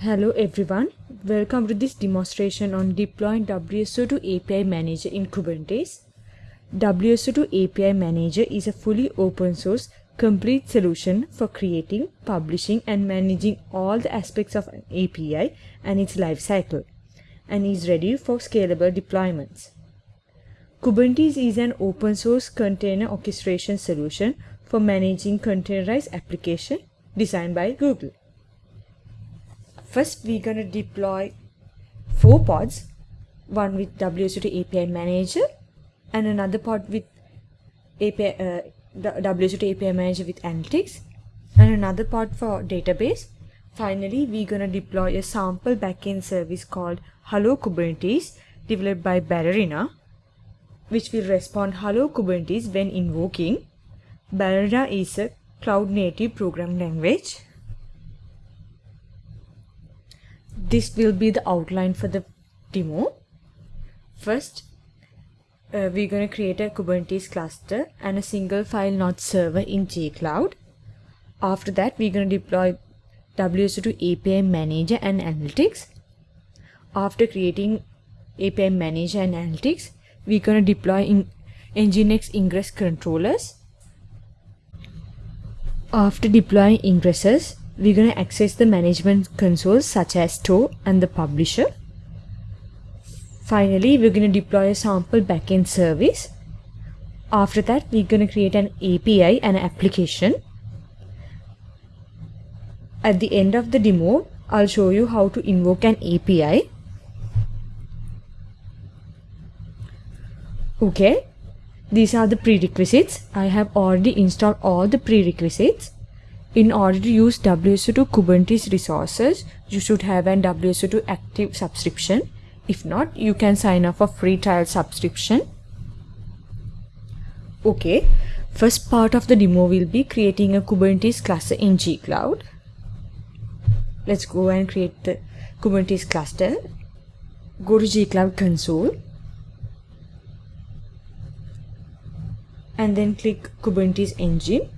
Hello everyone, welcome to this demonstration on deploying WSO2 API Manager in Kubernetes. WSO2 API Manager is a fully open source complete solution for creating, publishing and managing all the aspects of an API and its lifecycle and is ready for scalable deployments. Kubernetes is an open source container orchestration solution for managing containerized application designed by Google. First, we're going to deploy four pods, one with WSO2 API Manager and another pod with API, uh, WSO2 API Manager with Analytics and another pod for database. Finally, we're going to deploy a sample backend service called Hello Kubernetes developed by Ballerina, which will respond Hello Kubernetes when invoking. Ballerina is a cloud native programming language this will be the outline for the demo. First, uh, we're going to create a Kubernetes cluster and a single file node server in gcloud. After that, we're going to deploy WSO2 API Manager and Analytics. After creating API Manager and Analytics, we're going to deploy in Nginx ingress controllers. After deploying ingresses, we're going to access the management consoles such as store and the publisher. Finally, we're going to deploy a sample backend service. After that, we're going to create an API and an application. At the end of the demo, I'll show you how to invoke an API. Okay, these are the prerequisites. I have already installed all the prerequisites. In order to use WSO2 Kubernetes resources, you should have an WSO2 active subscription. If not, you can sign up for free trial subscription. Okay, first part of the demo will be creating a Kubernetes cluster in gcloud. Let's go and create the Kubernetes cluster. Go to gcloud console and then click Kubernetes engine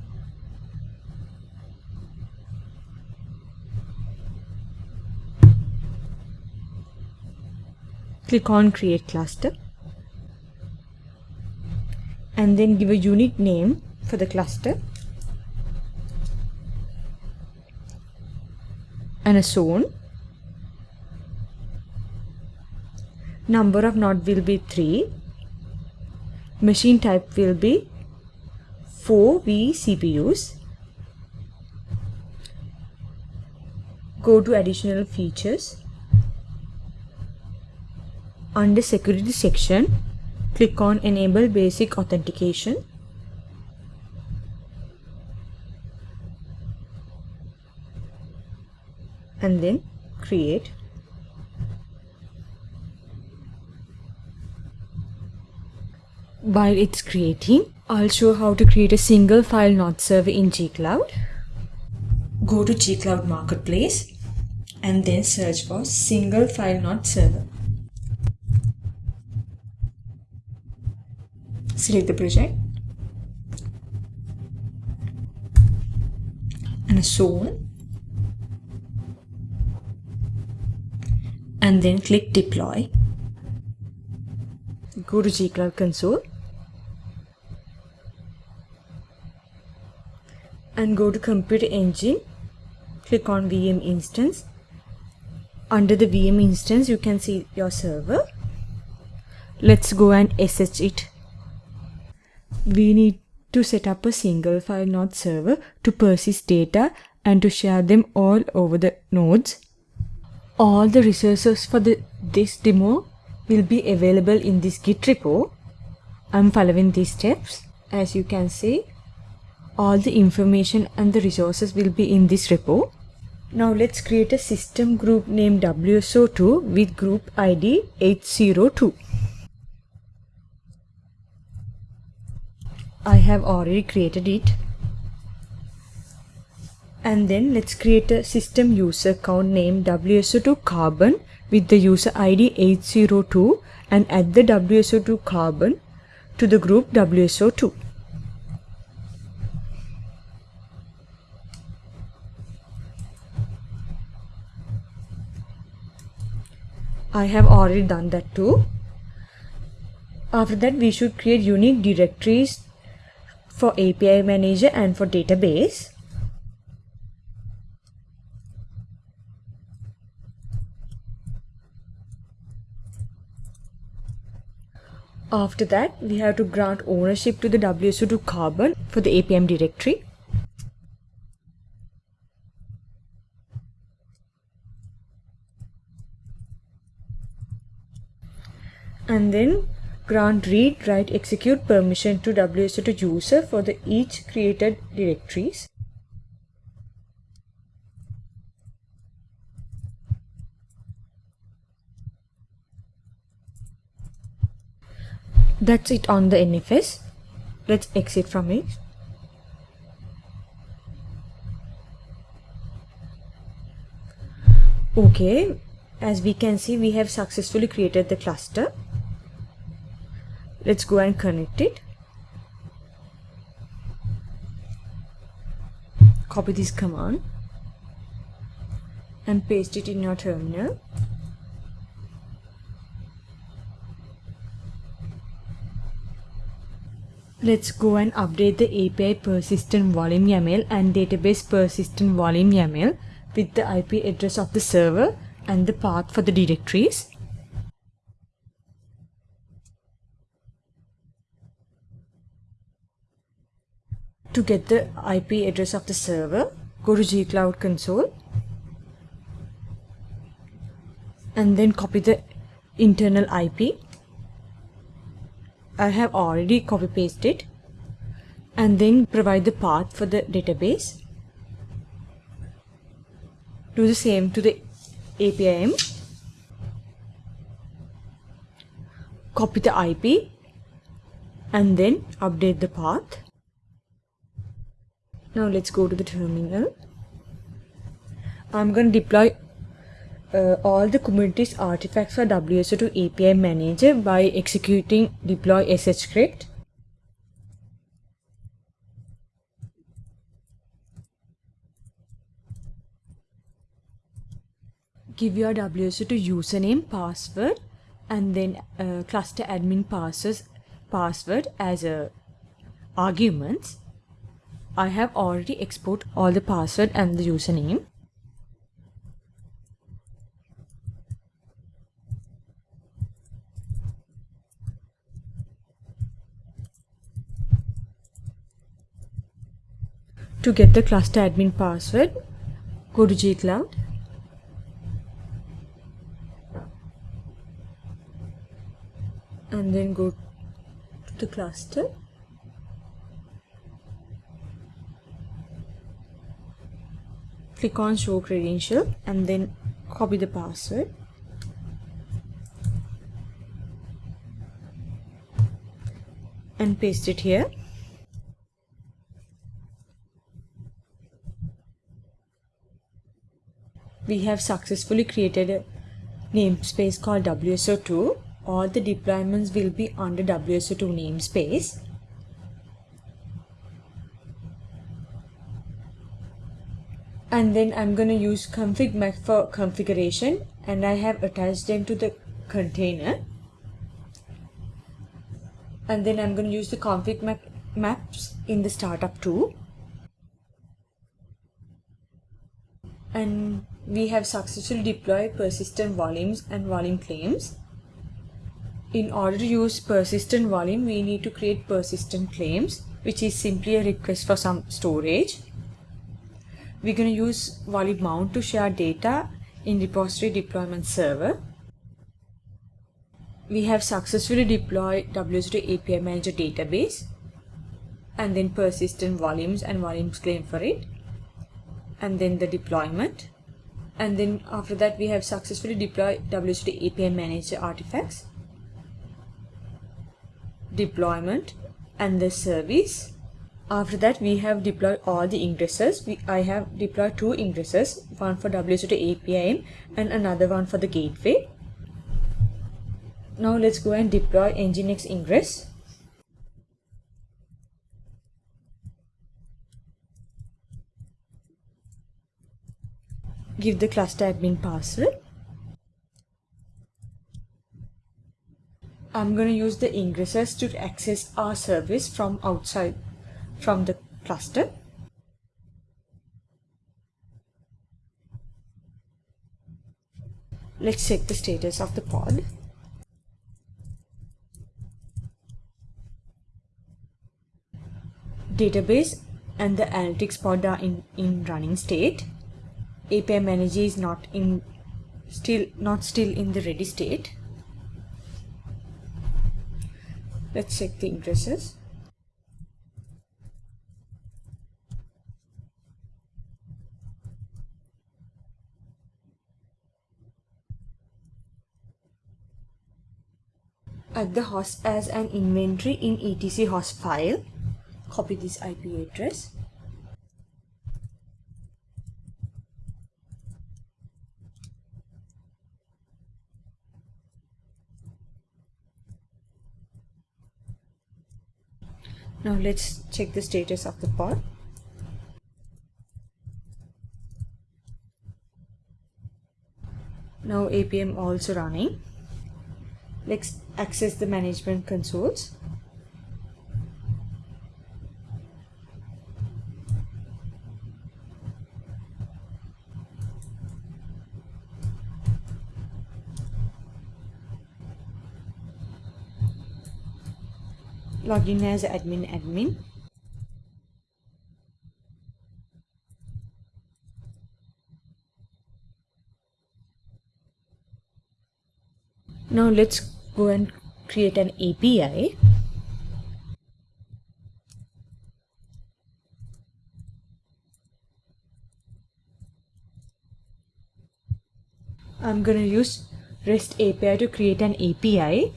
click on create cluster and then give a unique name for the cluster and a zone. Number of node will be 3 machine type will be 4 vCPUs go to additional features under security section, click on enable basic authentication. And then create. While it's creating, I'll show how to create a single file node server in gcloud. Go to gcloud marketplace and then search for single file node server. Select the project. And a zone and then click deploy. Go to gcloud console. And go to computer engine. Click on VM instance. Under the VM instance you can see your server. Let's go and SSH it we need to set up a single file node server to persist data and to share them all over the nodes. All the resources for the, this demo will be available in this git repo. I'm following these steps. As you can see, all the information and the resources will be in this repo. Now let's create a system group named WSO2 with group ID 802. I have already created it and then let's create a system user account named WSO2 carbon with the user ID 802 and add the WSO2 carbon to the group WSO2. I have already done that too. After that we should create unique directories for API manager and for database. After that, we have to grant ownership to the WSO2 carbon for the APM directory. And then grant read, write, execute permission to WSO2 user for the each created directories. That's it on the NFS. Let's exit from it. Okay, as we can see, we have successfully created the cluster. Let's go and connect it. Copy this command and paste it in your terminal. Let's go and update the API persistent volume YAML and database persistent volume YAML with the IP address of the server and the path for the directories. To get the IP address of the server, go to gcloud console and then copy the internal IP I have already copy pasted and then provide the path for the database. Do the same to the APIM. Copy the IP and then update the path. Now let's go to the terminal. I'm going to deploy uh, all the Kubernetes artifacts for WSO2 API manager by executing deploy sh script. Give your WSO2 username, password, and then uh, cluster admin passes password as a arguments. I have already export all the password and the username. To get the cluster admin password, go to gcloud. And then go to the cluster. Click on show credential and then copy the password. And paste it here. we have successfully created a namespace called WSO2. All the deployments will be under WSO2 namespace. And then I'm going to use config map for configuration and I have attached them to the container. And then I'm going to use the config map maps in the startup too. And we have successfully deployed persistent volumes and volume claims. In order to use persistent volume, we need to create persistent claims, which is simply a request for some storage. We're going to use volume mount to share data in repository deployment server. We have successfully deployed WSO2 API Manager database and then persistent volumes and volumes claim for it and then the deployment and then after that we have successfully deployed WSO2 API manager artifacts deployment and the service after that we have deployed all the ingresses. We, I have deployed two ingresses one for WSO2 API and another one for the gateway. Now let's go and deploy Nginx ingress. Give the cluster admin password. I'm going to use the ingresses to access our service from outside from the cluster. Let's check the status of the pod. Database and the analytics pod are in, in running state. API manager is not in still not still in the ready state. Let's check the ingresses. Add the host as an inventory in etc host file. Copy this IP address. Now let's check the status of the pod. Now APM also running. Let's access the management consoles. login as admin admin now let's go and create an API I'm gonna use REST API to create an API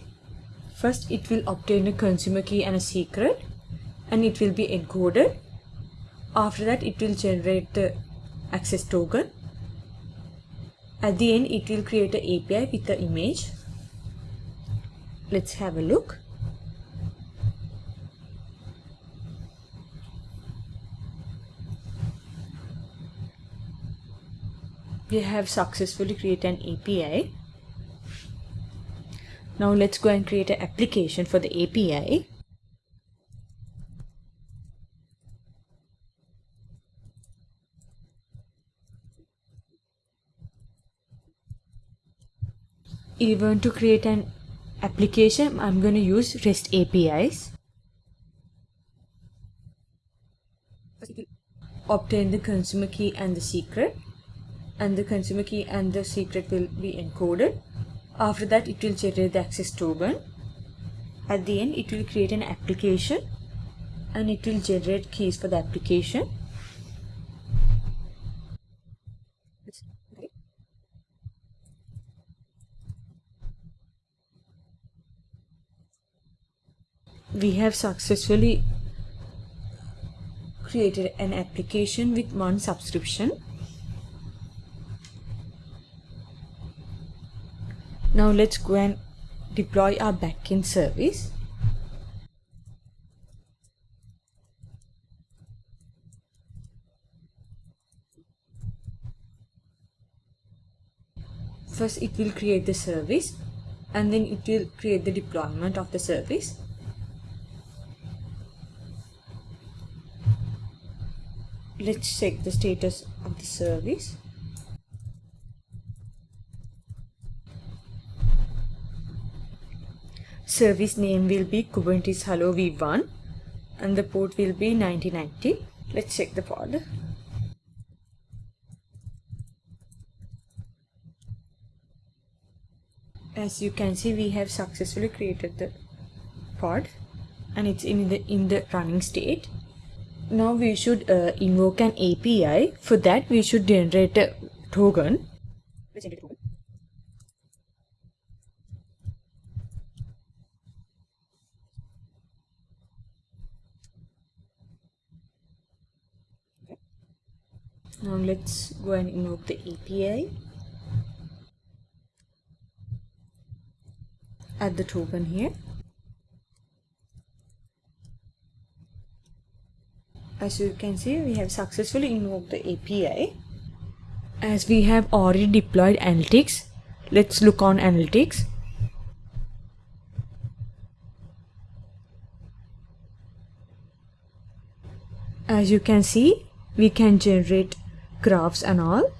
First, it will obtain a consumer key and a secret and it will be encoded. After that, it will generate the access token. At the end, it will create an API with the image. Let's have a look. We have successfully created an API. Now let's go and create an application for the API. Even to create an application, I'm going to use REST APIs. Obtain the consumer key and the secret and the consumer key and the secret will be encoded. After that it will generate the access token. At the end it will create an application and it will generate keys for the application we have successfully created an application with one subscription Now let's go and deploy our backend service. First it will create the service and then it will create the deployment of the service. Let's check the status of the service. service name will be Kubernetes Hello v1 and the port will be 9090. Let's check the pod. As you can see, we have successfully created the pod and it's in the in the running state. Now we should uh, invoke an API. For that, we should generate a token. Let's generate a token. now let's go and invoke the API add the token here as you can see we have successfully invoked the API as we have already deployed analytics let's look on analytics. As you can see we can generate graphs and all.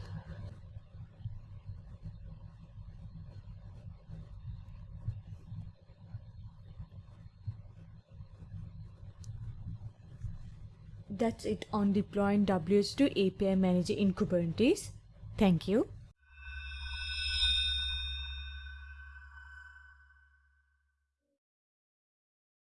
It on deploying WS2 API Manager in Kubernetes. Thank you.